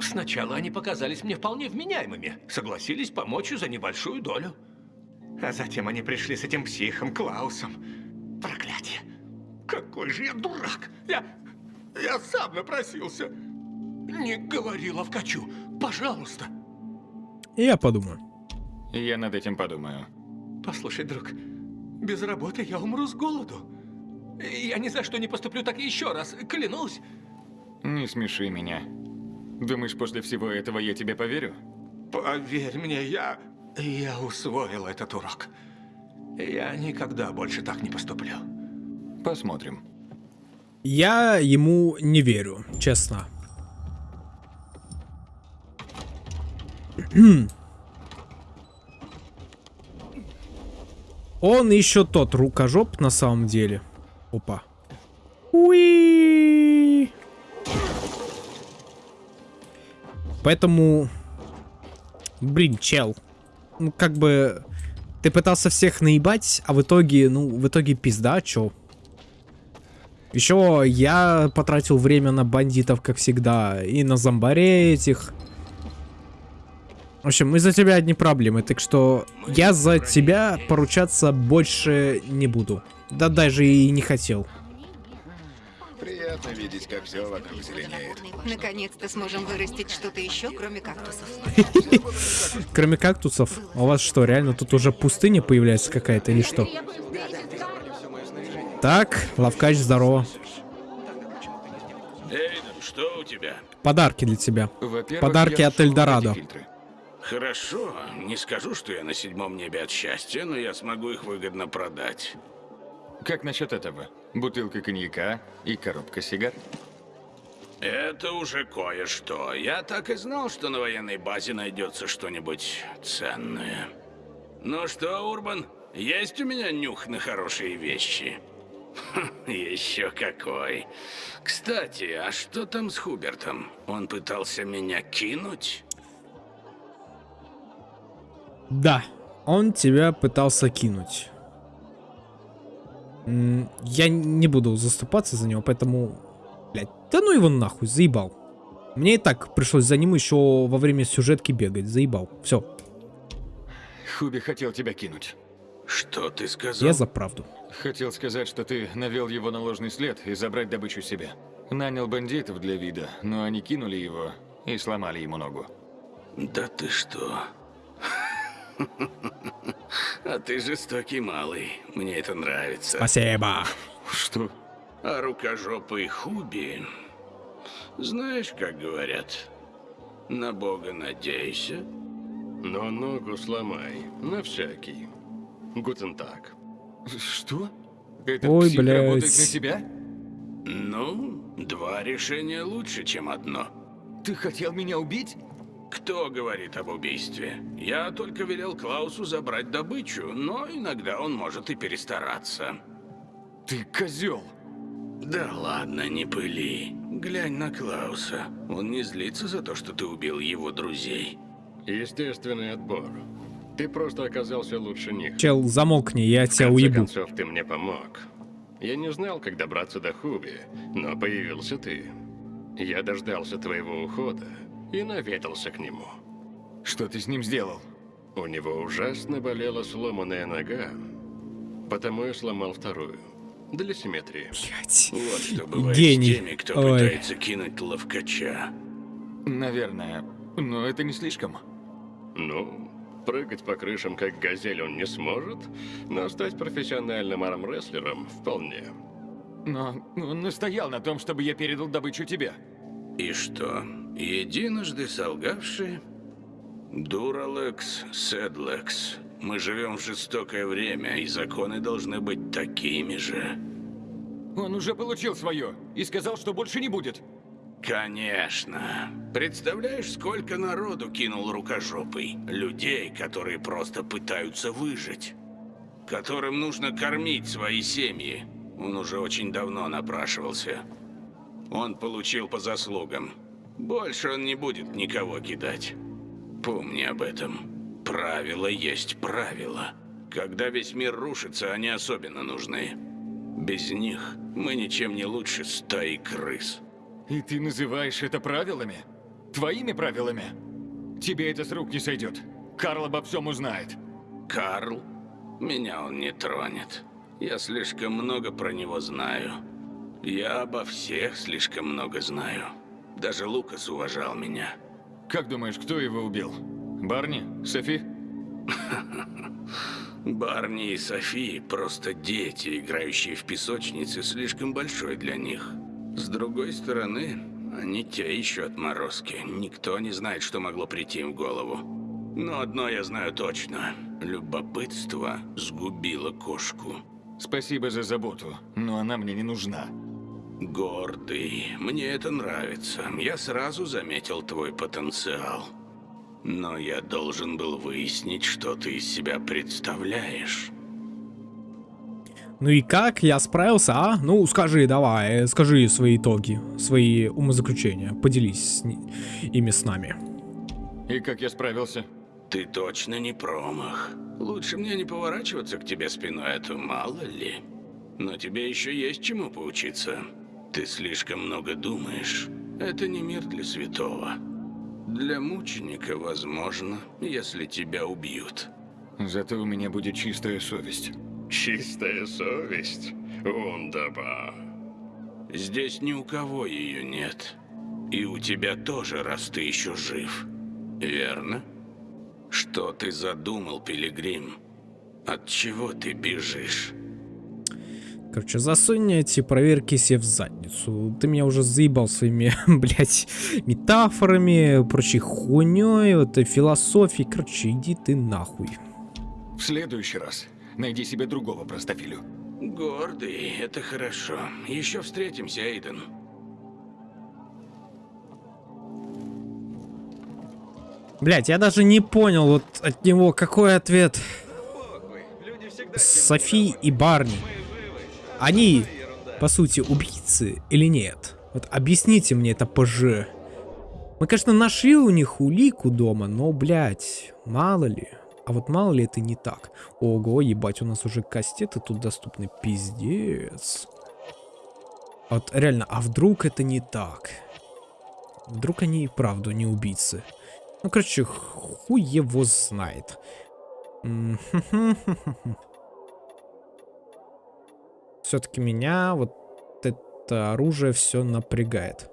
Сначала они показались мне вполне вменяемыми. Согласились помочь за небольшую долю. А затем они пришли с этим психом Клаусом. Проклятие. Какой же я дурак. Я... я сам напросился. Не говори ловкачу, пожалуйста. Я подумаю. Я над этим подумаю. Послушай, друг, без работы я умру с голоду. Я ни за что не поступлю так еще раз, клянусь. Не смеши меня. Думаешь, после всего этого я тебе поверю? Поверь мне, я... Я усвоил этот урок. Я никогда больше так не поступлю. Посмотрим. Я ему не верю, честно. Он еще тот рукожоп на самом деле. Опа. Уи. Поэтому... Блин, чел. Ну, как бы... Ты пытался всех наебать, а в итоге, ну, в итоге пизда, чё? Еще я потратил время на бандитов, как всегда, и на зомбаре этих. В общем, из-за тебя одни проблемы, так что я за тебя поручаться больше не буду. Да даже и не хотел. Приятно видеть, как все вокруг зеленеет. Наконец-то сможем вырастить что-то еще, кроме кактусов. Кроме кактусов, а у вас что, реально тут уже пустыня появляется какая-то или что? Так, Лавкач, здорово. Эйден, что у тебя? Подарки для тебя. Подарки от Эльдорадо. Хорошо, не скажу, что я на седьмом небе от счастья, но я смогу их выгодно продать. Как насчет этого? Бутылка коньяка и коробка сигар? Это уже кое-что. Я так и знал, что на военной базе найдется что-нибудь ценное. Ну что, Урбан, есть у меня нюх на хорошие вещи? Еще какой. Кстати, а что там с Хубертом? Он пытался меня кинуть? Да, он тебя пытался кинуть. Я не буду заступаться за него, поэтому... Блять, да ну его нахуй, заебал. Мне и так пришлось за ним еще во время сюжетки бегать, заебал. Все, Хуби хотел тебя кинуть. Что ты сказал? я за правду. Хотел сказать, что ты навел его на ложный след и забрать добычу себе. Нанял бандитов для вида, но они кинули его и сломали ему ногу. Да ты что? А ты жестокий малый. Мне это нравится. Спасибо. Что? А рукожопый Хуби... Знаешь, как говорят? На бога надейся. Но ногу сломай, на всякий. Гутен так. Что? Этот Ой, псих блядь. работает на тебя? Ну, два решения лучше, чем одно. Ты хотел меня убить? Кто говорит об убийстве? Я только велел Клаусу забрать добычу, но иногда он может и перестараться. Ты козел. Да ладно, не пыли. Глянь на Клауса. Он не злится за то, что ты убил его друзей. Естественный отбор. Ты просто оказался лучше них. Чел, замолкни, я В тебя конце уебу. концов, ты мне помог. Я не знал, как добраться до Хуби, но появился ты. Я дождался твоего ухода и наведался к нему. Что ты с ним сделал? У него ужасно болела сломанная нога, потому я сломал вторую. Для симметрии. Блять. Вот что бывает Гений. с теми, кто Ой. пытается кинуть ловкача. Наверное. Но это не слишком. Ну, прыгать по крышам как газель он не сможет, но стать профессиональным армрестлером вполне. Но он настоял на том, чтобы я передал добычу тебе. И что, единожды солгавший? Дуралекс, Седлекс. Мы живем в жестокое время, и законы должны быть такими же. Он уже получил свое и сказал, что больше не будет. Конечно. Представляешь, сколько народу кинул рукожопый? Людей, которые просто пытаются выжить. Которым нужно кормить свои семьи. Он уже очень давно напрашивался. Он получил по заслугам. Больше он не будет никого кидать. Помни об этом. Правила есть правила. Когда весь мир рушится, они особенно нужны. Без них мы ничем не лучше стаи крыс. И ты называешь это правилами? Твоими правилами? Тебе это с рук не сойдет. Карл обо всем узнает. Карл? Меня он не тронет. Я слишком много про него знаю. Я обо всех слишком много знаю. Даже Лукас уважал меня. Как думаешь, кто его убил? Барни? Софи? Барни и Софи просто дети, играющие в песочнице, слишком большой для них. С другой стороны, они те еще отморозки. Никто не знает, что могло прийти им в голову. Но одно я знаю точно. Любопытство сгубило кошку. Спасибо за заботу, но она мне не нужна. Гордый. Мне это нравится. Я сразу заметил твой потенциал. Но я должен был выяснить, что ты из себя представляешь. Ну и как я справился, а? Ну, скажи, давай, э, скажи свои итоги, свои умозаключения. Поделись с ими с нами. И как я справился? Ты точно не промах. Лучше мне не поворачиваться к тебе спиной, а то мало ли. Но тебе еще есть чему поучиться. Ты слишком много думаешь. Это не мир для святого. Для мученика, возможно, если тебя убьют. Зато у меня будет чистая совесть. Чистая совесть. Ундаба. Здесь ни у кого ее нет. И у тебя тоже, раз ты еще жив. Верно? Что ты задумал, Пилигрим? От чего ты бежишь? Короче, засунь мне эти проверки себе в задницу. Ты меня уже заебал своими, блядь, метафорами, прочей хуйней, этой философией. Короче, иди ты нахуй. В следующий раз найди себе другого простофилю. Гордый, это хорошо. Еще встретимся, Эйден. Блядь, я даже не понял вот от него какой ответ. Софи и Барни. Они, по сути, убийцы или нет? Вот объясните мне это ПЖ. Мы, конечно, нашли у них улику дома, но, блядь, мало ли. А вот мало ли это не так. Ого, ебать, у нас уже кастеты тут доступны. Пиздец. Вот реально, а вдруг это не так? Вдруг они и правду не убийцы? Ну, короче, хуй его знает. Все-таки меня вот это оружие все напрягает.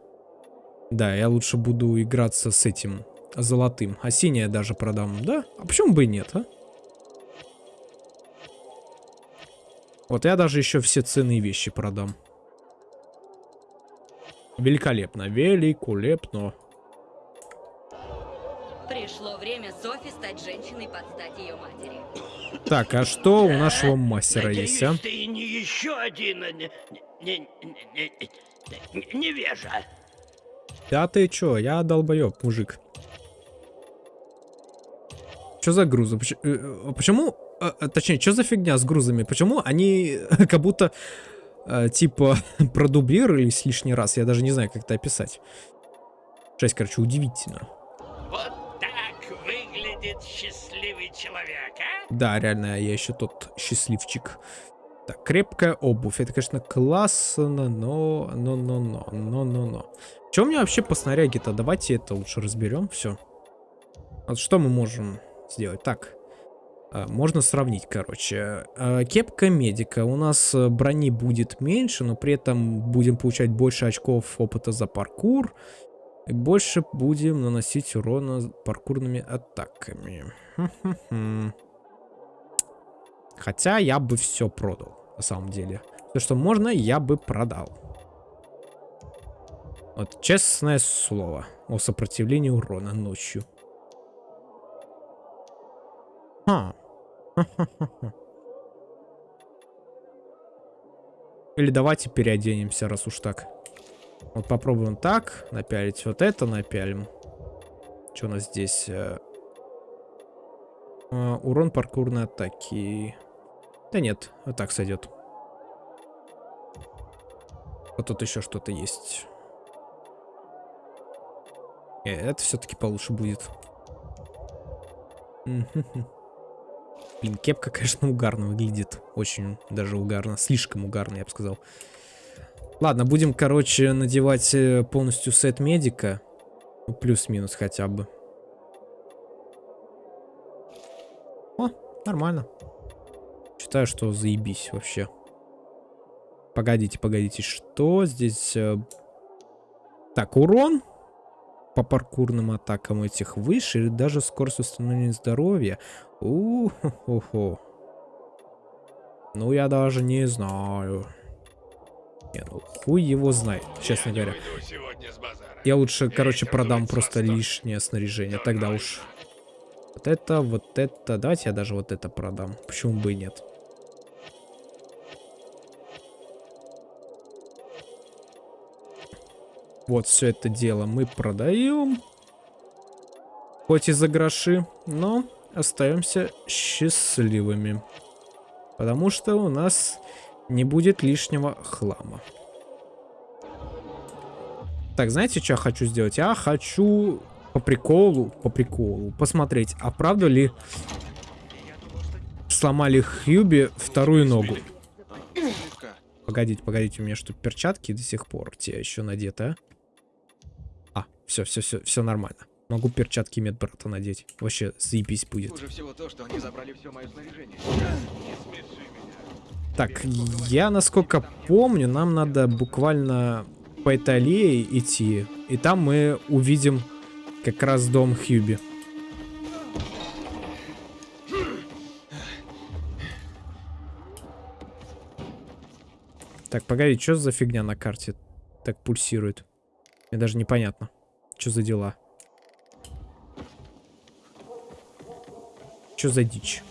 Да, я лучше буду играться с этим золотым. А синее даже продам, да? А почему бы и нет, а? Вот я даже еще все ценные вещи продам. Великолепно, великолепно. Пришло время Софи стать женщиной под стать ее матери. Так, а что у нашего мастера есть, а? Ты не еще один не- невежа. Да ты чё, я долбоёб, мужик. Чё за грузы? Э, э, Почему, э, точнее, чё за фигня с грузами? Почему они как будто, типа, продублировались лишний раз? Я даже не знаю, как это описать. Жесть, короче, удивительно. Вот так выглядит счастливый человек, а? Да, реально, я еще тот счастливчик. Так, крепкая обувь. Это, конечно, классно, но... Но, но, но, но, но, но. Что у меня вообще по снаряге-то? Давайте это лучше разберем. Все. Вот что мы можем сделать? Так. а, Можно сравнить, короче. А, Кепка медика. У нас э, брони будет меньше, но при этом будем получать больше очков опыта за паркур. И больше будем наносить урона паркурными атаками. Хотя я бы все продал, на самом деле. Все, что можно, я бы продал. Вот честное слово о сопротивлении урона ночью. А. Или давайте переоденемся, раз уж так. Вот попробуем так напялить. Вот это напялим. Что у нас здесь? Э, э, урон паркурной атаки. Да нет, вот так сойдет. Вот тут еще что-то есть. Э, это все-таки получше будет. Блин, кепка, конечно, угарно выглядит. Очень даже угарно. Слишком угарно, я бы сказал. Ладно, будем, короче, надевать э, полностью сет медика. Ну, Плюс-минус хотя бы. О, нормально. Считаю, что заебись вообще. Погодите, погодите, что здесь? э, Так, урон по паркурным атакам этих выше, или даже скорость восстановления здоровья. У хо хо Ну, я даже не знаю. Не, ну, хуй его знает, честно говоря. Я лучше, короче, продам просто лишнее снаряжение, тогда уж. Вот это, вот это. Давайте я даже вот это продам. Почему бы и нет? Вот все это дело мы продаем. Хоть и за гроши, но остаемся счастливыми. Потому что у нас не будет лишнего хлама. Так, знаете, что я хочу сделать? Я хочу по приколу, по приколу посмотреть, а правда ли сломали Хьюби вторую ногу? Погодите, погодите, у меня что, перчатки до сих пор те еще надеты, а? А, все, все, все, все нормально. Могу перчатки медбрата надеть. Вообще, заебись будет. Хуже всего то, что они забрали все мое снаряжение. Так, я насколько помню, нам надо буквально по этой аллее идти. И там мы увидим как раз дом Хьюби. Так, погоди, что за фигня на карте так пульсирует? Мне даже непонятно, что за дела. Что за дичь?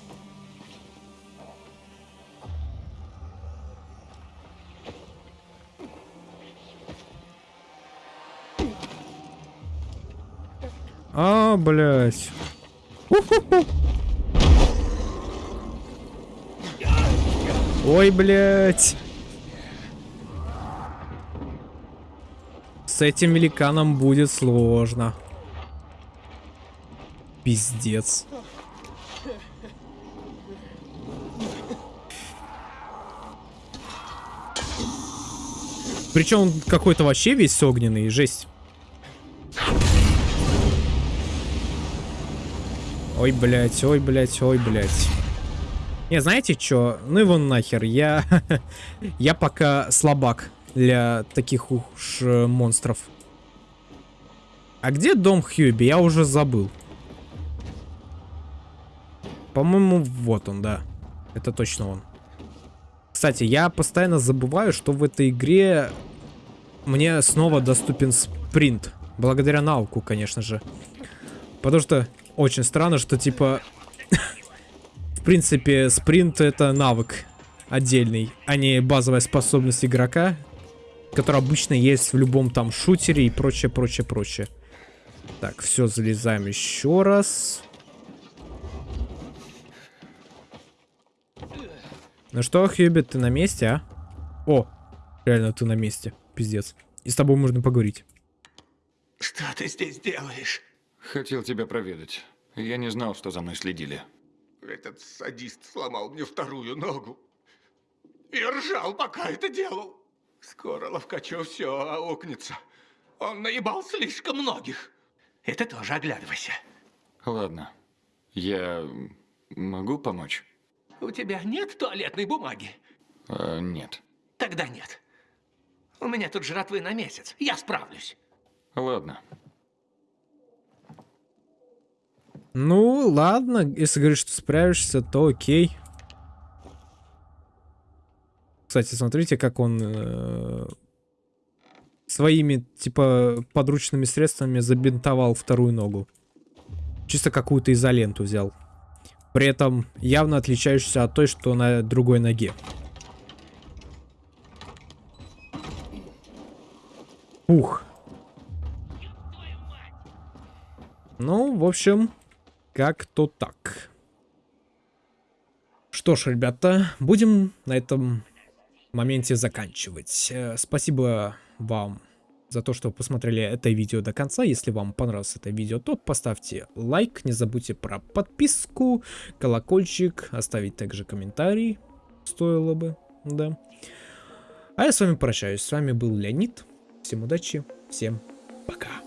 А, блядь. Ой, блядь. С этим великаном будет сложно. Пиздец. Причем он какой-то вообще весь огненный, жесть. Ой, блядь, ой, блядь, ой, блядь. Не, знаете что? Ну его нахер. Я, я пока слабак для таких уж э, монстров. А где дом Хьюби? Я уже забыл. По-моему, вот он, да. Это точно он. Кстати, я постоянно забываю, что в этой игре мне снова доступен спринт. Благодаря науку, конечно же. Потому что очень странно, что типа... в принципе, спринт это навык отдельный, а не базовая способность игрока, которая обычно есть в любом там шутере и прочее, прочее, прочее. Так, все, залезаем еще раз. Ну что, Хьюби, ты на месте, а? О, реально ты на месте. Пиздец. И с тобой можно поговорить. Что ты здесь делаешь? Хотел тебя проведать. Я не знал, что за мной следили. Этот садист сломал мне вторую ногу. И ржал, пока это делал. Скоро Ловкачев все аукнется. Он наебал слишком многих. Это тоже оглядывайся. Ладно. Я могу помочь? У тебя нет туалетной бумаги? А, нет. Тогда нет. У меня тут жратвы на месяц. Я справлюсь. Ладно. Ну, ладно, если говоришь, что справишься, то окей. Кстати, смотрите, как он э, своими, типа, подручными средствами забинтовал вторую ногу. Чисто какую-то изоленту взял. При этом явно отличающуюся от той, что на другой ноге. Ух. Ну, в общем, как-то так. Что ж, ребята, будем на этом моменте заканчивать. Э, спасибо вам за то, что посмотрели это видео до конца. Если вам понравилось это видео, то поставьте лайк. Не забудьте про подписку, колокольчик, оставить также комментарий. Стоило бы, да. А я с вами прощаюсь. С вами был Леонид. Всем удачи, всем пока.